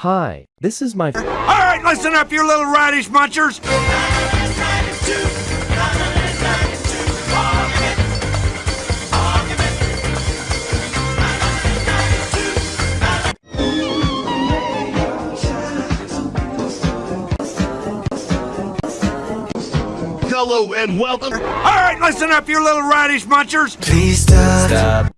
Hi, this is my. All right, listen up, you little radish munchers. Hello and welcome. All right, listen up, you little radish munchers. Please stop. Stop.